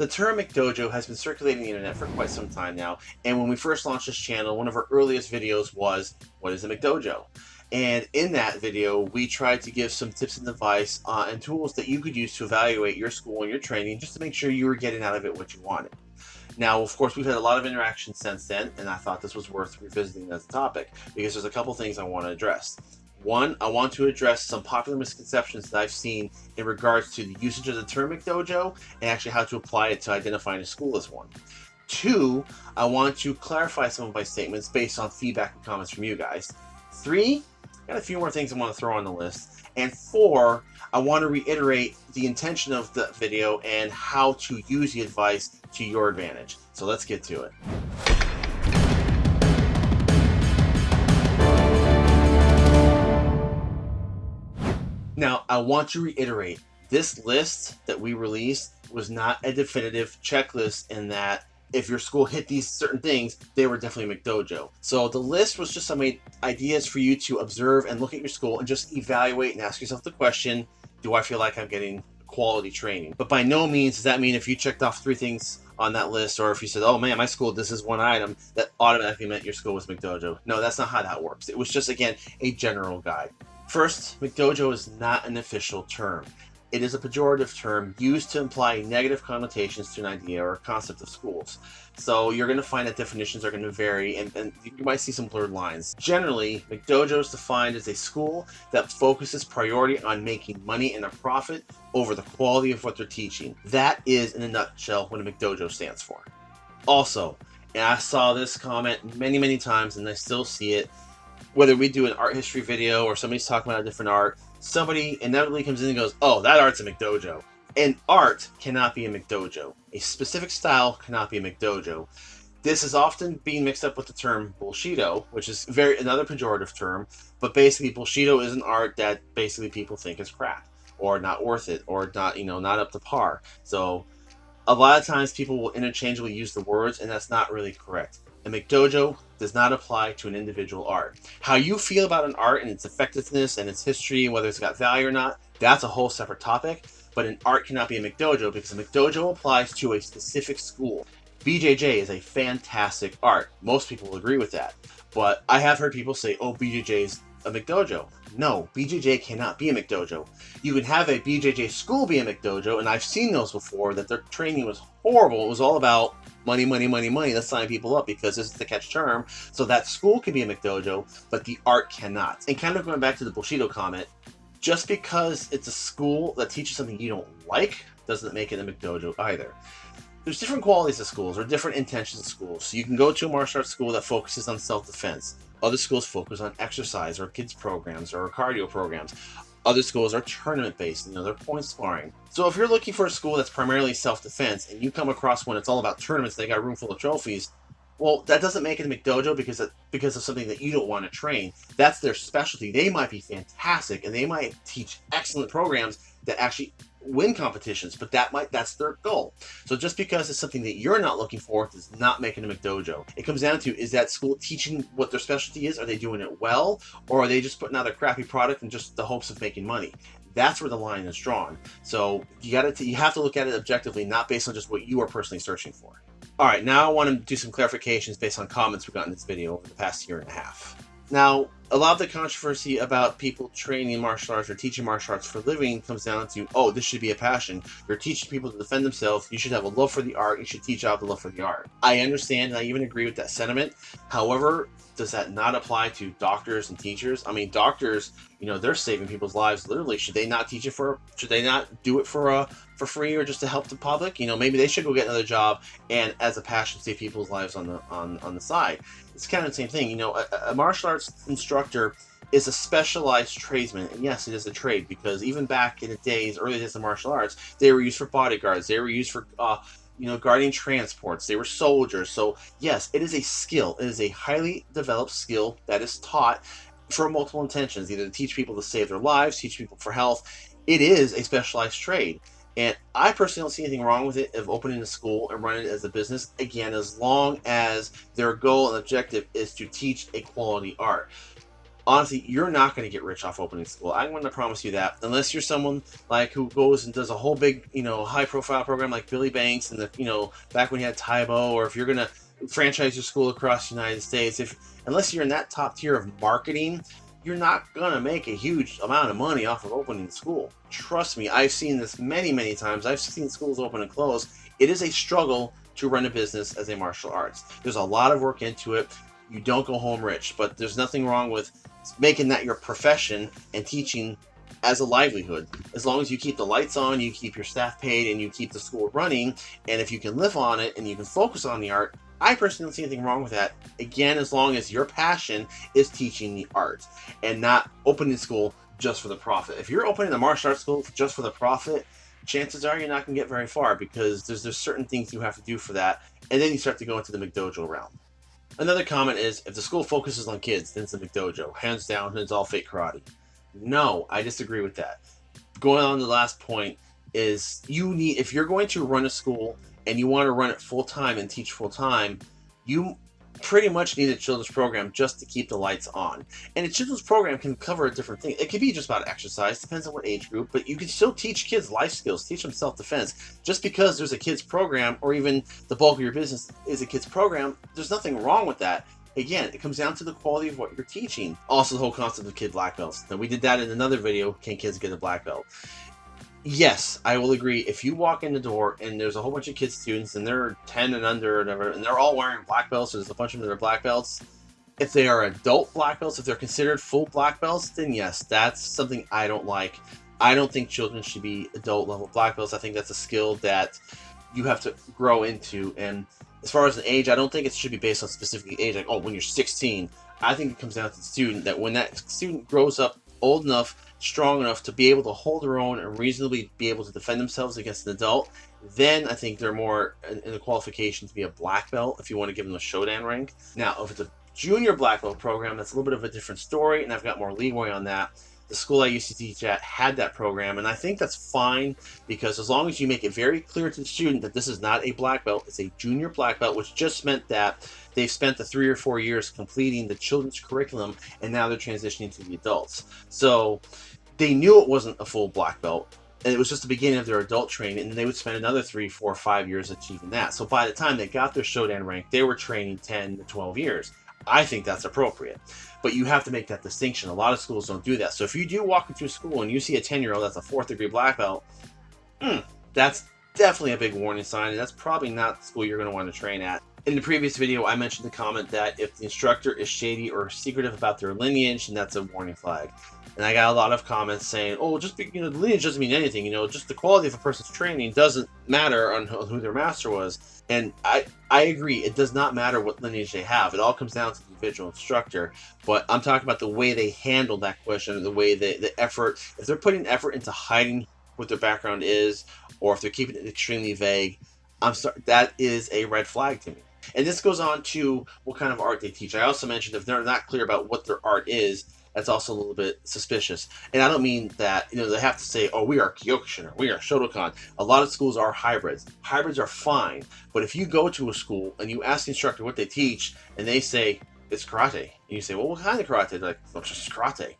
The term McDojo has been circulating the internet for quite some time now, and when we first launched this channel, one of our earliest videos was, what is a McDojo? And in that video, we tried to give some tips and advice uh, and tools that you could use to evaluate your school and your training just to make sure you were getting out of it what you wanted. Now, of course, we've had a lot of interaction since then, and I thought this was worth revisiting as a topic because there's a couple things I want to address. One, I want to address some popular misconceptions that I've seen in regards to the usage of the term McDojo and actually how to apply it to identifying a school as one. Two, I want to clarify some of my statements based on feedback and comments from you guys. Three, got a few more things I want to throw on the list. And four, I want to reiterate the intention of the video and how to use the advice to your advantage. So let's get to it. Now, I want to reiterate, this list that we released was not a definitive checklist in that if your school hit these certain things, they were definitely McDojo. So the list was just some ideas for you to observe and look at your school and just evaluate and ask yourself the question, do I feel like I'm getting quality training? But by no means does that mean if you checked off three things on that list or if you said, oh man, my school, this is one item, that automatically meant your school was McDojo. No, that's not how that works. It was just, again, a general guide. First, McDojo is not an official term. It is a pejorative term used to imply negative connotations to an idea or concept of schools. So you're going to find that definitions are going to vary and, and, you might see some blurred lines. Generally, McDojo is defined as a school that focuses priority on making money and a profit over the quality of what they're teaching. That is, in a nutshell, what a McDojo stands for. Also, and I saw this comment many, many times and I still see it, whether we do an art history video or somebody's talking about a different art, somebody inevitably comes in and goes, oh, that art's a McDojo. And art cannot be a McDojo. A specific style cannot be a McDojo. This is often being mixed up with the term bullshido, which is very another pejorative term, but basically bullshido is an art that basically people think is crap or not worth it or not, you know, not up to par. So a lot of times people will interchangeably use the words and that's not really correct. A McDojo does not apply to an individual art. How you feel about an art and its effectiveness and its history whether it's got value or not, that's a whole separate topic. But an art cannot be a McDojo because a McDojo applies to a specific school. BJJ is a fantastic art. Most people agree with that. But I have heard people say, oh, BJJ is a McDojo. No, BJJ cannot be a McDojo. You can have a BJJ school be a McDojo, and I've seen those before, that their training was horrible. It was all about money, money, money, money. Let's sign people up because this is the catch term. So that school can be a McDojo, but the art cannot. And kind of going back to the bullshido comment, just because it's a school that teaches something you don't like doesn't make it a McDojo either. There's different qualities of schools or different intentions of schools. So you can go to a martial arts school that focuses on self-defense. Other schools focus on exercise or kids programs or cardio programs. Other schools are tournament based, you know, they're point sparring. So if you're looking for a school that's primarily self-defense and you come across one that's all about tournaments, they got a room full of trophies, well, that doesn't make it a McDojo because of, because of something that you don't want to train. That's their specialty. They might be fantastic and they might teach excellent programs that actually win competitions, but that might that's their goal. So just because it's something that you're not looking for does not make it a McDojo. It comes down to is that school teaching what their specialty is? Are they doing it well, or are they just putting out a crappy product in just the hopes of making money? That's where the line is drawn. So you got to you have to look at it objectively, not based on just what you are personally searching for. All right, now I want to do some clarifications based on comments we got in this video over the past year and a half. Now, a lot of the controversy about people training martial arts or teaching martial arts for a living comes down to, oh, this should be a passion. You're teaching people to defend themselves. You should have a love for the art. You should teach out the love for the art. I understand and I even agree with that sentiment. However, does that not apply to doctors and teachers? I mean, doctors, you know, they're saving people's lives literally. Should they not teach it for, should they not do it for, uh, for free or just to help the public? You know, maybe they should go get another job and as a passion save people's lives on the, on, on the side it's kind of the same thing. You know, a, a martial arts instructor is a specialized tradesman. And yes, it is a trade because even back in the days, early days of martial arts, they were used for bodyguards. They were used for, uh, you know, guarding transports. They were soldiers. So yes, it is a skill. It is a highly developed skill that is taught for multiple intentions, either to teach people to save their lives, teach people for health. It is a specialized trade. And I personally don't see anything wrong with it of opening a school and running it as a business. Again, as long as their goal and objective is to teach a quality art. Honestly, you're not going to get rich off opening school. I'm going to promise you that, unless you're someone like who goes and does a whole big, you know, high profile program like Billy Blanks and the, you know, back when you had Tae Bo, or if you're going to franchise your school across the United States, if unless you're in that top tier of marketing, you're not going to make a huge amount of money off of opening school. Trust me, I've seen this many, many times. I've seen schools open and close. It is a struggle to run a business as a martial arts. There's a lot of work into it. You don't go home rich, but there's nothing wrong with making that your profession and teaching as a livelihood. As long as you keep the lights on, you keep your staff paid, and you keep the school running, and if you can live on it and you can focus on the art, I personally don't see anything wrong with that. Again, as long as your passion is teaching the art and not opening school just for the profit. If you're opening a martial arts school just for the profit, chances are you're not going to get very far because there's, there's certain things you have to do for that, and then you start to go into the McDojo realm. Another comment is, if the school focuses on kids, then it's a McDojo. Hands down, it's all fake karate. No, I disagree with that. Going on the last point is you need, if you're going to run a school and you want to run it full time and teach full time, you pretty much need a children's program just to keep the lights on. And a children's program can cover a different thing. It could be just about exercise, depends on what age group, but you can still teach kids life skills, teach them self-defense. Just because there's a kids program or even the bulk of your business is a kids program, there's nothing wrong with that. Again, it comes down to the quality of what you're teaching. Also, the whole concept of kid black belts. Now, we did that in another video, Can Kids Get a Black Belt? Yes, I will agree. If you walk in the door and there's a whole bunch of kids students and they're 10 and under or whatever, and they're all wearing black belts, there's a bunch of them that are black belts. If they are adult black belts, if they're considered full black belts, then yes, that's something I don't like. I don't think children should be adult level black belts. I think that's a skill that you have to grow into. And as far as an age, I don't think it should be based on specific age. Like, oh, when you're 16, I think it comes down to the student that when that student grows up old enough strong enough to be able to hold their own and reasonably be able to defend themselves against an adult, then I think they're more in the qualification to be a black belt if you want to give them a Shodan rank. Now, if it's a junior black belt program, that's a little bit of a different story, and I've got more leeway on that. The school I used to teach at had that program, and I think that's fine because as long as you make it very clear to the student that this is not a black belt, it's a junior black belt, which just meant that they've spent the three or four years completing the children's curriculum, and now they're transitioning to the adults. So they knew it wasn't a full black belt and it was just the beginning of their adult training and they would spend another three four five years achieving that so by the time they got their shodan rank they were training 10 to 12 years i think that's appropriate. But you have to make that distinction. A lot of schools don't do that. So if you do walk into a school and you see a 10 year old that's a fourth degree black belt hmm, that's definitely a big warning sign. And that's probably not the school you're going to want to train at. In the previous video, I mentioned the comment that if the instructor is shady or secretive about their lineage, then that's a warning flag. And I got a lot of comments saying, oh, just be, you know, lineage doesn't mean anything. You know, just the quality of a person's training doesn't matter on who their master was. And I, I agree, it does not matter what lineage they have. It all comes down to the individual instructor. But I'm talking about the way they handle that question, the way they, the effort. If they're putting effort into hiding what their background is, or if they're keeping it extremely vague, I'm sorry, that is a red flag to me. And this goes on to what kind of art they teach. I also mentioned if they're not clear about what their art is, that's also a little bit suspicious. And I don't mean that, you know, they have to say, oh, we are Kyokushin or we are Shotokan. A lot of schools are hybrids. Hybrids are fine. But if you go to a school and you ask the instructor what they teach and they say, it's karate. And you say, well, what kind of karate? They're like, well, just karate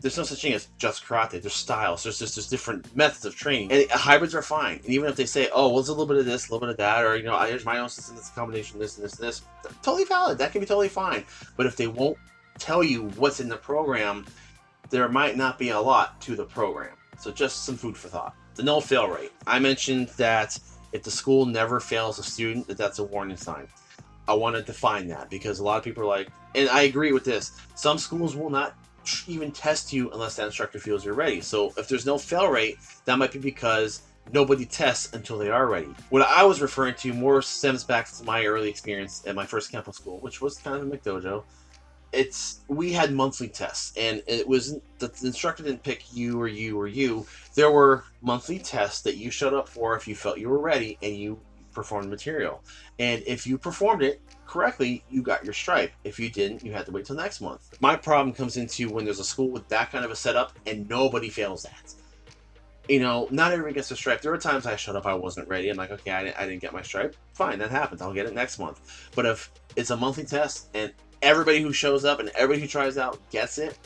there's no such thing as just karate. There's styles. There's just there's different methods of training, and hybrids are fine. And even if they say, "Oh, well, it's a little bit of this, a little bit of that," or you know, here's my own system, this combination, this and this and this, totally valid. That can be totally fine. But if they won't tell you what's in the program, there might not be a lot to the program. So just some food for thought. The no fail rate. I mentioned that if the school never fails a student, that that's a warning sign. I want to define that because a lot of people are like, and I agree with this. Some schools will not even test you unless that instructor feels you're ready. So if there's no fail rate, that might be because nobody tests until they are ready. What I was referring to more stems back to my early experience at my first Kempo school, which was kind of a McDojo. It's we had monthly tests, and it was the instructor didn't pick you or you or you. There were monthly tests that you showed up for if you felt you were ready, and you performed material. And if you performed it correctly, you got your stripe. If you didn't, you had to wait till next month. My problem comes into when there's a school with that kind of a setup and nobody fails that. You know, not everyone gets a stripe. There were times I showed up, I wasn't ready. I'm like, okay, I didn't, I didn't get my stripe. Fine, that happens. I'll get it next month. But if it's a monthly test and everybody who shows up and everybody who tries out gets it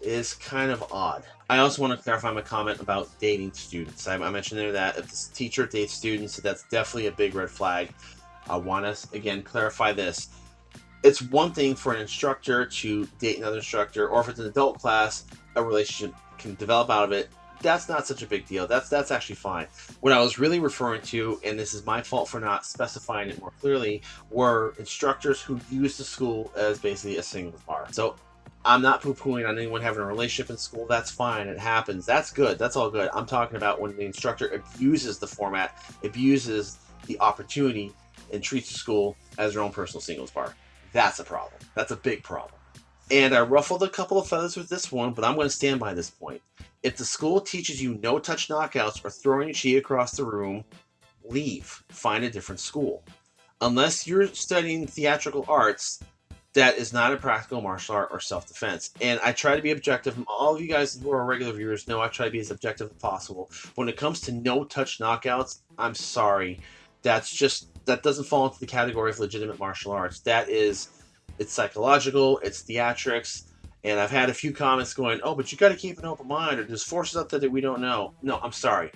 is kind of odd. I also want to clarify my comment about dating students. I, I mentioned there that if the teacher dates students, that's definitely a big red flag. I want to, again, clarify this. It's one thing for an instructor to date another instructor, or if it's an adult class, a relationship can develop out of it. That's not such a big deal. That's that's actually fine. What I was really referring to, and this is my fault for not specifying it more clearly, were instructors who use the school as basically a single bar. So I'm not poo-pooing on anyone having a relationship in school. That's fine. It happens. That's good. That's all good. I'm talking about when the instructor abuses the format, abuses the opportunity, and treats the school as their own personal singles bar. That's a problem. That's a big problem. And I ruffled a couple of feathers with this one, but I'm going to stand by this point. If the school teaches you no touch knockouts or throwing chi across the room, leave. Find a different school. Unless you're studying theatrical arts, that is not a practical martial art or self-defense. And I try to be objective. All of you guys who are regular viewers know I try to be as objective as possible. When it comes to no-touch knockouts, I'm sorry. That's just, that doesn't fall into the category of legitimate martial arts. That is, it's psychological, it's theatrics, and I've had a few comments going, oh, but you got to keep an open mind, or there's forces out there that we don't know. No, I'm sorry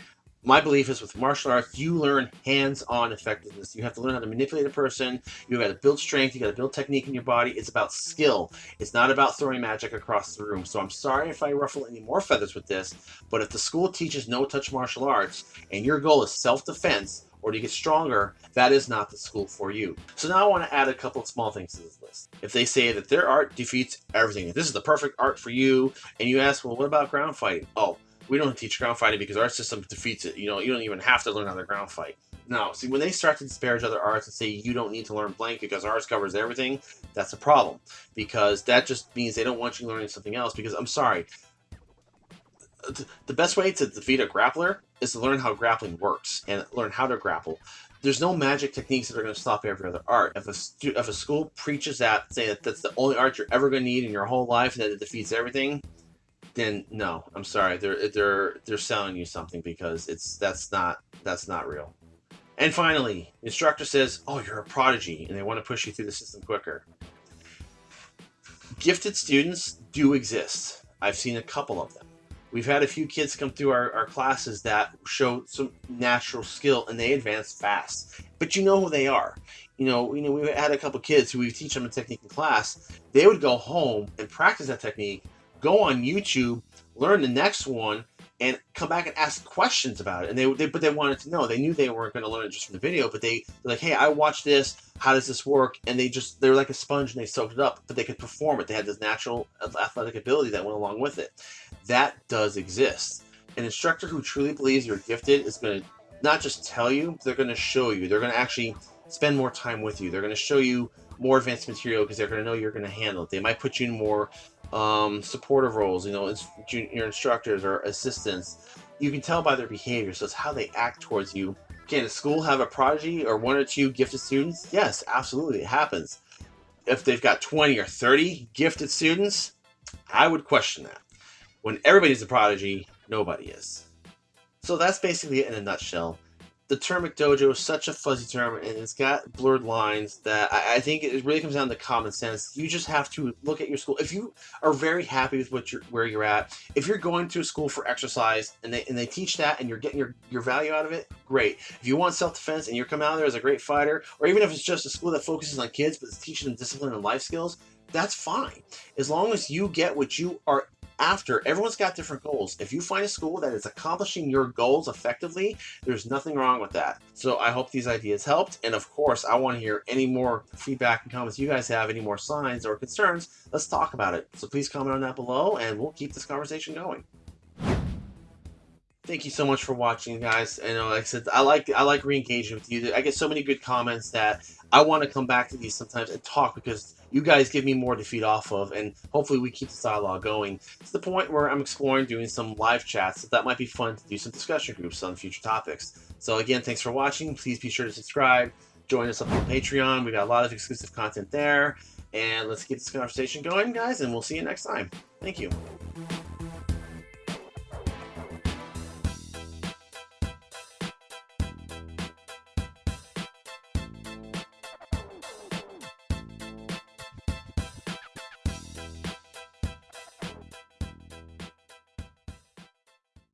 my belief is with martial arts, you learn hands-on effectiveness. You have to learn how to manipulate a person. You got to build strength. You got to build technique in your body. It's about skill. It's not about throwing magic across the room. So I'm sorry if I ruffle any more feathers with this, but if the school teaches no-touch martial arts and your goal is self-defense or to get stronger, that is not the school for you. So now I want to add a couple of small things to this list. If they say that their art defeats everything, this is the perfect art for you, and you ask, well, what about ground fighting? Oh, we don't teach ground fighting because our system defeats it. You know, you don't even have to learn how to ground fight. No, see, when they start to disparage other arts and say you don't need to learn blank because ours covers everything, that's a problem. Because that just means they don't want you learning something else. Because I'm sorry, the best way to defeat a grappler is to learn how grappling works and learn how to grapple. There's no magic techniques that are going to stop every other art. If a, if a school preaches that, saying that that's the only art you're ever going to need in your whole life and that it defeats everything, then no, I'm sorry. They're they're they're selling you something because it's that's not that's not real. And finally, instructor says, "Oh, you're a prodigy," and they want to push you through the system quicker. Gifted students do exist. I've seen a couple of them. We've had a few kids come through our, our classes that show some natural skill and they advance fast. But you know who they are. You know, you know, we had a couple kids who we teach them a technique in class. They would go home and practice that technique go on YouTube, learn the next one, and come back and ask questions about it. And they, they but they wanted to know. They knew they weren't going to learn it just from the video, but they they're like, hey, I watched this. How does this work? And they just they're like a sponge and they soaked it up. But they could perform it. They had this natural athletic ability that went along with it. That does exist. An instructor who truly believes you're gifted is going to not just tell you, they're going to show you. They're going to actually spend more time with you. They're going to show you more advanced material because they're going to know you're going to handle it. They might put you in more um, supportive roles, you know, your instructors or assistants. You can tell by their behavior, so it's how they act towards you. Can a school have a prodigy or one or two gifted students? Yes, absolutely, it happens. If they've got 20 or 30 gifted students, I would question that. When everybody's a prodigy, nobody is. So that's basically it in a nutshell the term McDojo is such a fuzzy term and it's got blurred lines that I, I, think it really comes down to common sense. You just have to look at your school. If you are very happy with what you're, where you're at, if you're going to a school for exercise and they and they teach that and you're getting your, your value out of it, great. If you want self-defense and you're coming out there as a great fighter, or even if it's just a school that focuses on kids but it's teaching them discipline and life skills, that's fine. As long as you get what you are after. Everyone's got different goals. If you find a school that is accomplishing your goals effectively there's nothing wrong with that. So i hope these ideas helped. And of course i want to hear any more feedback and comments you guys have any more signs or concerns. Let's talk about it. So please comment on that below and we'll keep this conversation going thank you so much for watching guys. And uh, like i said i like i like re-engaging with you. I get so many good comments that i want to come back to these sometimes and talk because you guys give me more to feed off of. And hopefully we keep this dialogue going to the point where i'm exploring doing some live chats so that might be fun to do some discussion groups on future topics. So again thanks for watching. Please be sure to subscribe. Join us up on patreon. We got a lot of exclusive content there. And let's get this conversation going guys and we'll see you next time. Thank you